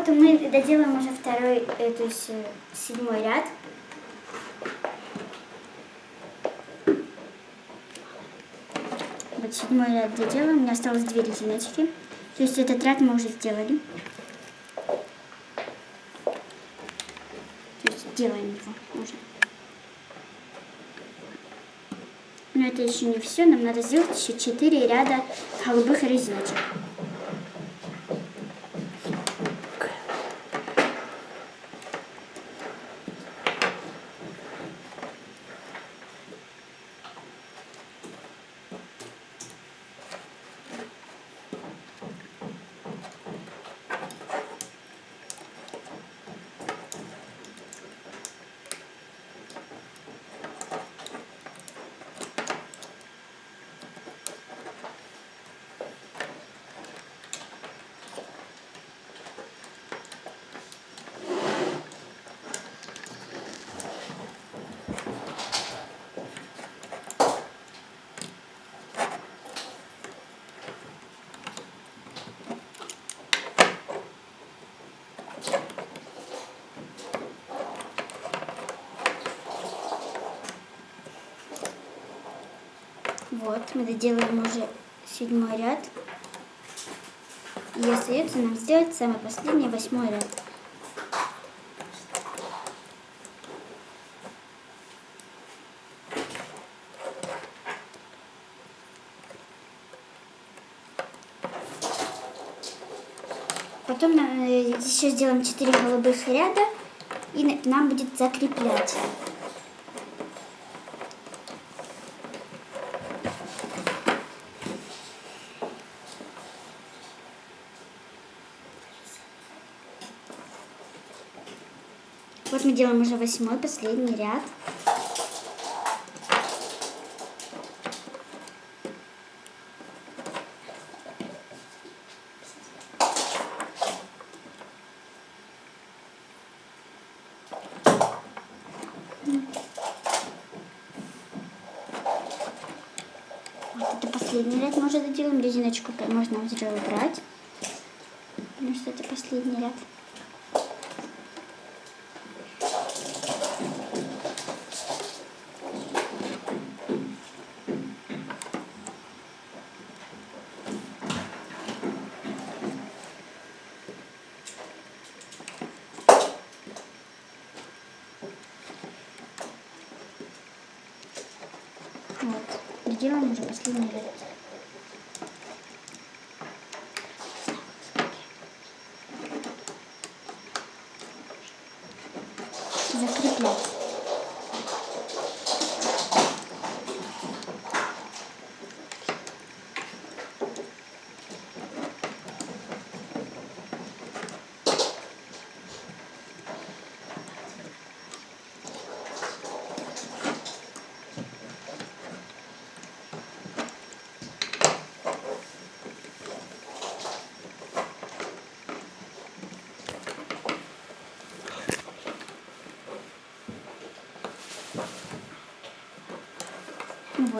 Вот мы доделаем уже второй, э, то есть э, седьмой ряд. Вот седьмой ряд доделаем. У меня осталось две резиночки. То есть этот ряд мы уже сделали. То есть делаем его уже. Но это еще не все. Нам надо сделать еще четыре ряда голубых резиночек. Вот, мы доделаем уже седьмой ряд. И остается нам сделать самый последний, восьмой ряд. Потом э, еще сделаем 4 голубых ряда и нам будет закреплять. Вот мы делаем уже восьмой, последний ряд. Вот это последний ряд мы уже доделаем. Резиночку можно уже убрать. Потому что это последний ряд. Вот. Делаем уже последний ряд. Закреплять.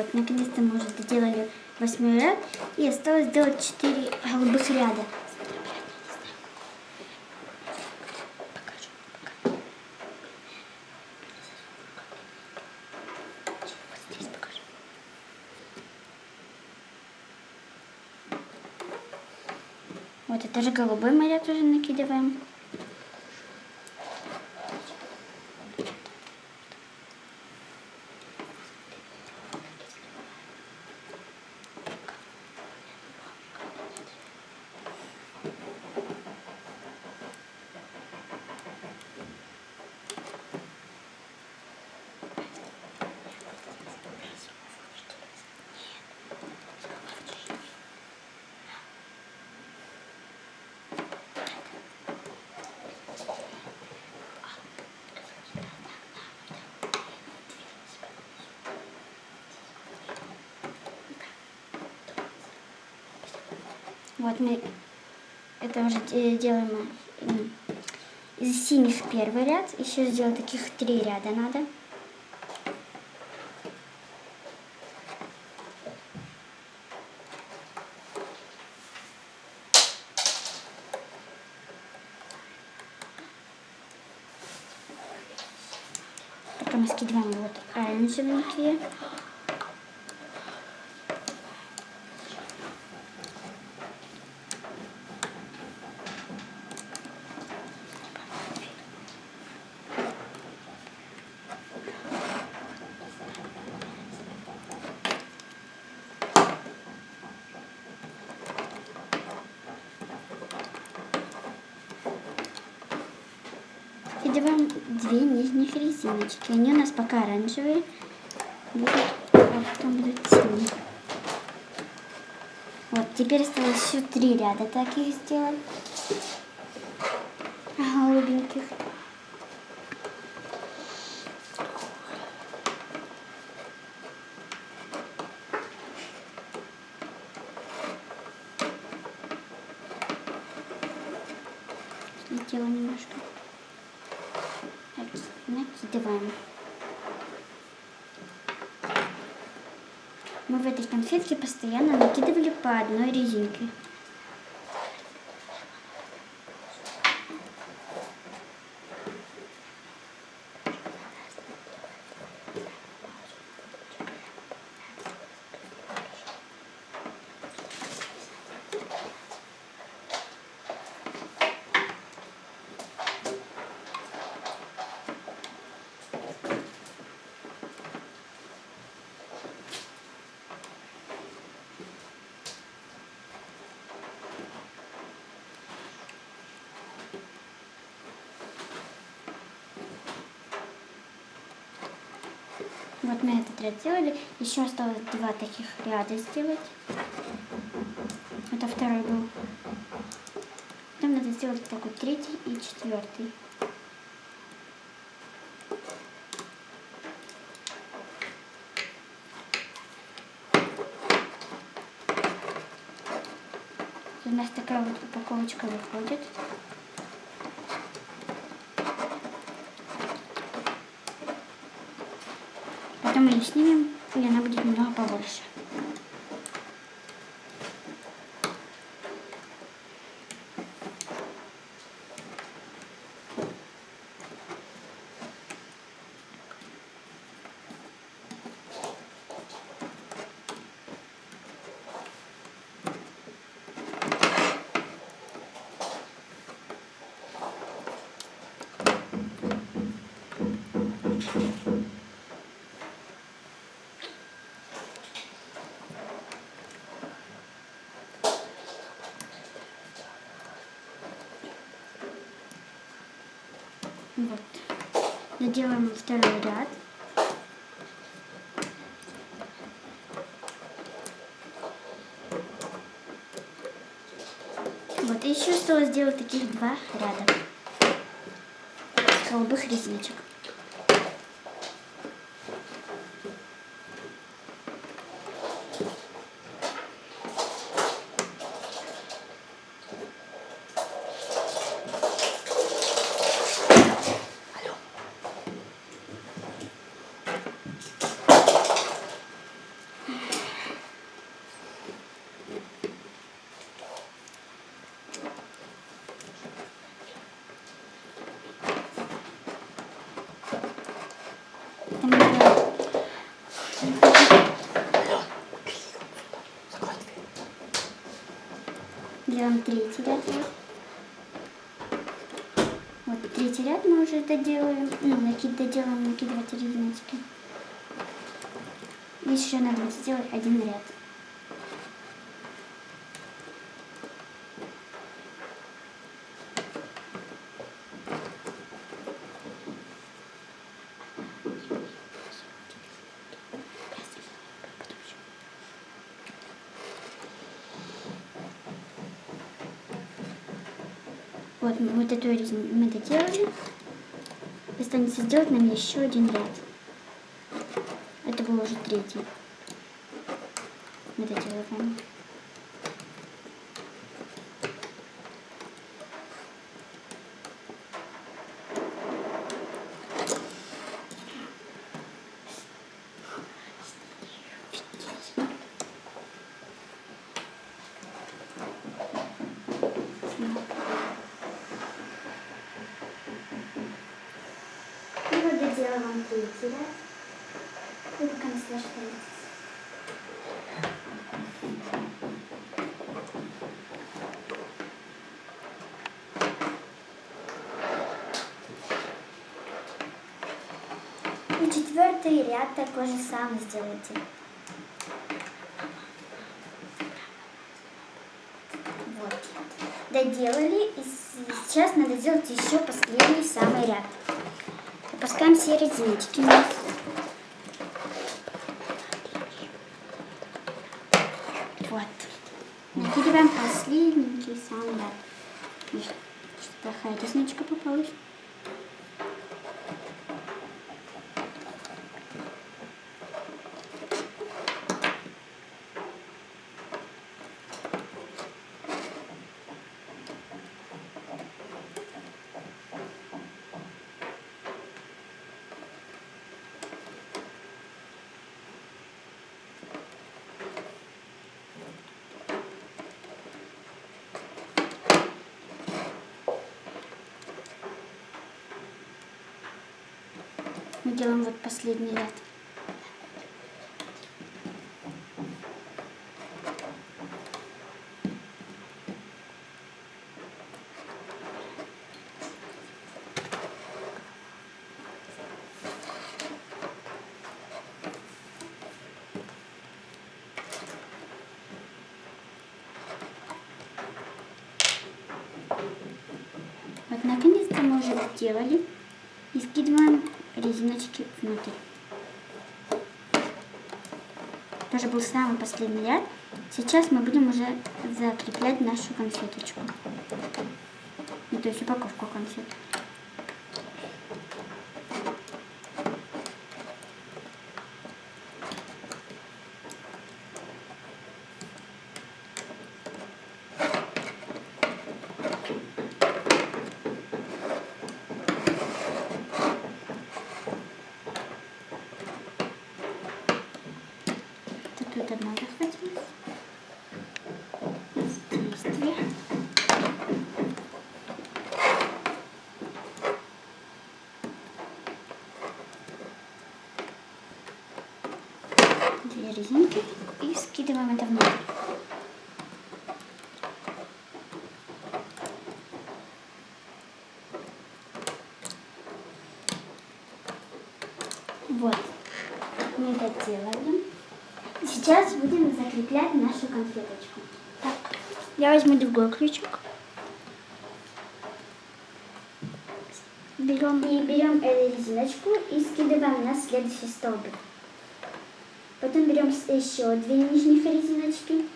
Вот, наконец-то мы уже доделали восьмой ряд. И осталось сделать четыре голубых ряда. Вот это же голубой мы ряд уже накидываем. Вот мы это уже э, делаем из синих первый ряд. Еще сделать таких три ряда надо. Потом скидываем вот оранжевенькие. Скидываем две нижних резиночки. Они у нас пока оранжевые. Будут, а потом будут синие. Вот, теперь осталось еще три ряда таких сделать. Голубеньких. Слетела немножко. Накидываем. Мы в этой конфетке постоянно накидывали по одной резинке. Вот мы этот ряд сделали. Еще осталось два таких ряда сделать. Это второй был. Потом надо сделать такой третий и четвертый. У нас такая вот упаковочка выходит. Мы ее снимем, и она будет немного побольше. Вот. Доделаем второй ряд. Вот, еще осталось сделать таких два ряда голубых резиночек. Делаем третий ряд. Вот третий ряд мы уже доделаем. Ну, накид доделаем, накидывать резиночки. Еще надо сделать один ряд. Мы эту резину мы доделали. Останется сделать нам еще один ряд. Это был уже третий. Мы доделываем. Третий ряд. Вы пока наслаждаетесь. И четвертый ряд такой же самый сделайте. Вот. Доделали. И сейчас надо сделать еще последний самый ряд. Опускаем все резиночки. Вот. Накидываем последний самый. Ой, что-то плохая резничка попалась. Мы делаем вот последний ряд. Вот наконец-то мы уже сделали. И скидываем резиночки внутрь. Тоже был самый последний ряд. Сейчас мы будем уже закреплять нашу конфеточку. Ну, то есть упаковку конфет. Вот Тут одна захватилась. Здесь две. Две резинки и скидываем это внутрь. Вот, мы это делаем. Сейчас будем закреплять нашу конфеточку. Так, я возьму другой ключик. Берем и берем эту резиночку и скидываем на следующий столбик. Потом берем еще две нижних резиночки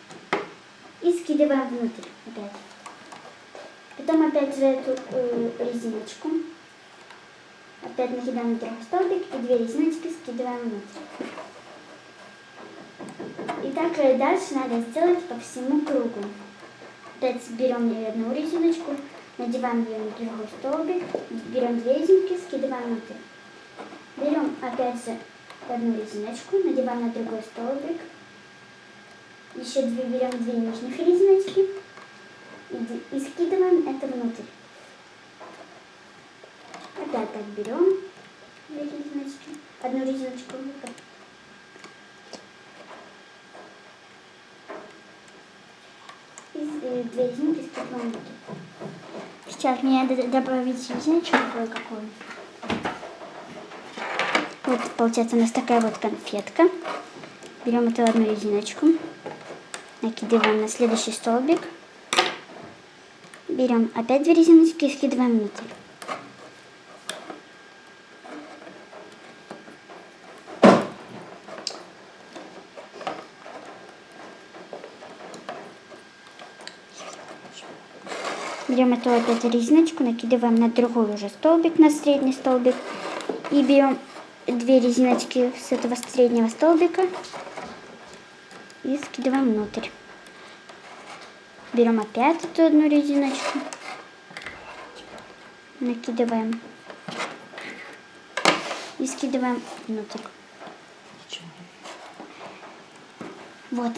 и скидываем внутрь опять. Потом опять же эту э, резиночку. Опять накидаем на другой столбик и две резиночки скидываем внутрь. И так э, дальше надо сделать по всему кругу. Опять берем одну резиночку, надеваем ее на другой столбик, берем две резинки, скидываем внутрь. Берем опять же одну резиночку, надеваем на другой столбик, еще две берем две нижних резиночки и, и скидываем это внутрь. Опять так берем две резиночки, одну резиночку внутрь. и резинки с подводки. Сейчас мне надо добавить резиночку кое-какую. Вот получается у нас такая вот конфетка. Берем эту одну резиночку, накидываем на следующий столбик. Берем опять две резиночки и скидываем внутрь. Берем эту опять резиночку, накидываем на другой уже столбик, на средний столбик. И берем две резиночки с этого среднего столбика и скидываем внутрь. Берем опять эту одну резиночку, накидываем и скидываем внутрь. Вот.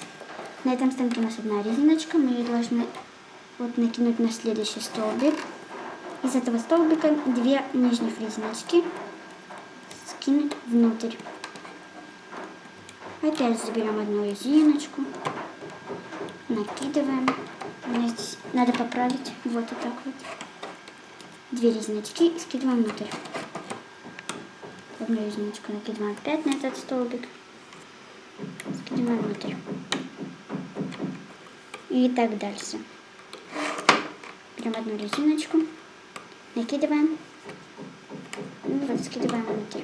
На этом станке у нас одна резиночка. Мы ее должны вот накинуть на следующий столбик. Из этого столбика две нижних резиночки скинуть внутрь. Опять заберем одну резиночку, накидываем. Здесь надо поправить вот и так вот. Две резиночки скидываем внутрь. Одну резиночку накидываем опять на этот столбик. Скидываем внутрь. И так дальше. Берем одну резиночку, накидываем. И вот скидываем внутрь.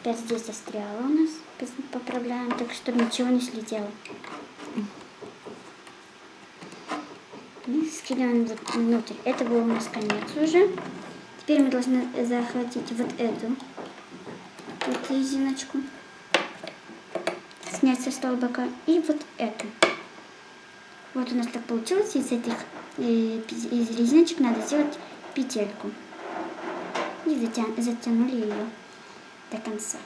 Опять здесь застряло у нас. Поправляем так, чтобы ничего не слетело. И скидываем внутрь. Это был у нас конец уже. Теперь мы должны захватить вот эту вот резиночку, снять со столбика, и вот эту. Вот у нас так получилось. Из этих из резиночек надо сделать петельку. И затя затянули ее до конца.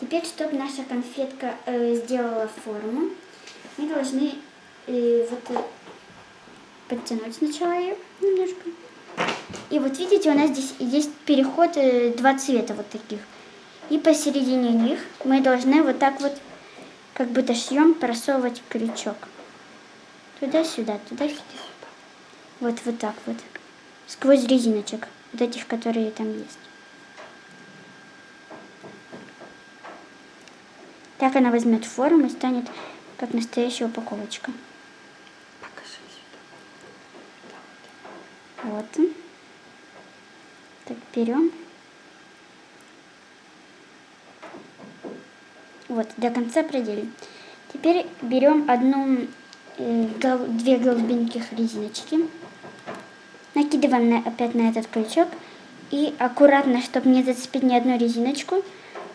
Теперь, чтобы наша конфетка э, сделала форму, мы должны э, вот подтянуть сначала ее немножко. И вот видите, у нас здесь есть переход, э, два цвета вот таких. И посередине них мы должны вот так вот, как будто шьем, просовывать крючок. Туда-сюда, туда-сюда. Вот, вот так вот. Сквозь резиночек, вот этих, которые там есть. Так она возьмет форму и станет как настоящая упаковочка. Вот. Так, берем. Вот, до конца проделим. Теперь берем одну, э, две голубеньких резиночки. Накидываем на, опять на этот крючок. И аккуратно, чтобы не зацепить ни одну резиночку,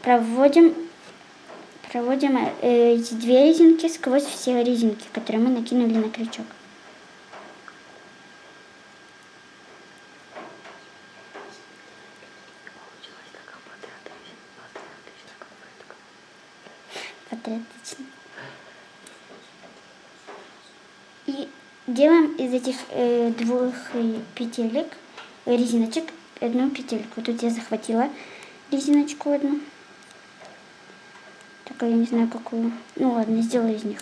проводим, проводим э, эти две резинки сквозь все резинки, которые мы накинули на крючок. патриотично. И делаем из этих э, двух э, петелек, э, резиночек, одну петельку. Тут я захватила резиночку одну. Только я не знаю какую. Ну ладно, сделаю из них.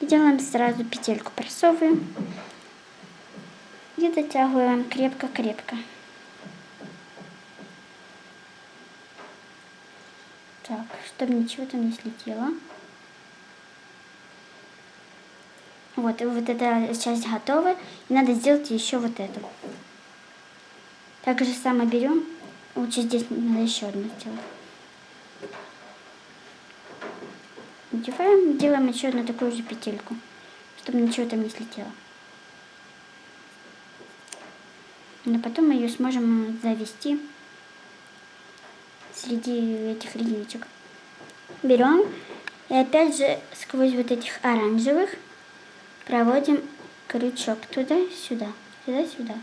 И делаем сразу петельку, просовываем. И дотягиваем крепко-крепко. Так, чтобы ничего там не слетело. Вот, вот эта часть готова. И надо сделать еще вот эту. Так же самое берем. Лучше здесь надо еще одну сделать. Надеваем, делаем еще одну такую же петельку, чтобы ничего там не слетело. Но потом мы ее сможем завести среди этих резиночек. Берем и опять же сквозь вот этих оранжевых проводим крючок туда-сюда, туда-сюда.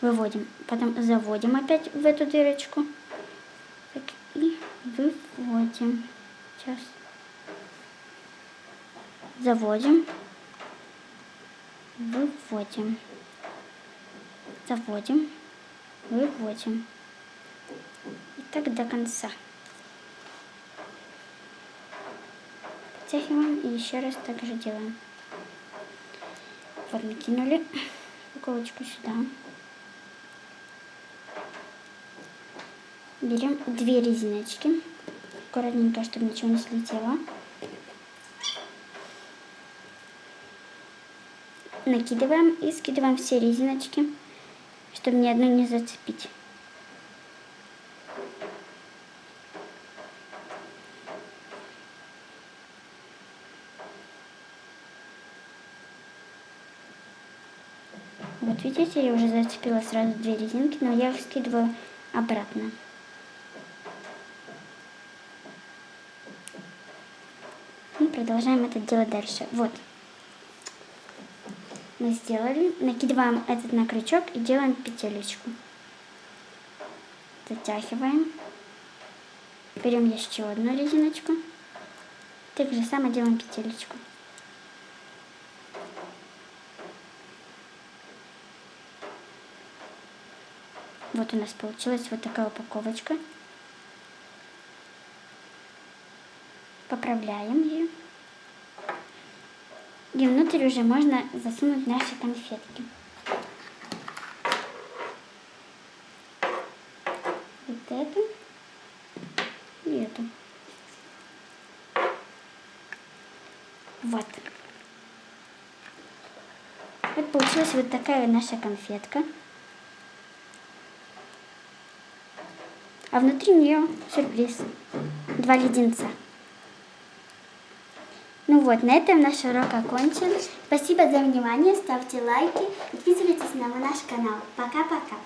Выводим, потом заводим опять в эту дырочку. Так, и выводим. Сейчас. Заводим. Выводим. Заводим выводим. И так до конца. Подтягиваем и еще раз так же делаем. Вот накинули упаковочку сюда. Берем две резиночки. Аккуратненько, чтобы ничего не слетело. Накидываем и скидываем все резиночки чтобы ни одну не зацепить. Вот видите, я уже зацепила сразу две резинки, но я их скидываю обратно. И продолжаем это делать дальше. Вот мы сделали. Накидываем этот на крючок и делаем петелечку. Затягиваем. Берем еще одну резиночку. Так же самое делаем петелечку. Вот у нас получилась вот такая упаковочка. Поправляем ее. И внутрь уже можно засунуть наши конфетки. Вот эту и эту. Вот. Вот получилась вот такая наша конфетка. А внутри нее сюрприз. Два леденца. Ну вот, на этом наш урок окончен. Спасибо за внимание, ставьте лайки, подписывайтесь на наш канал. Пока-пока.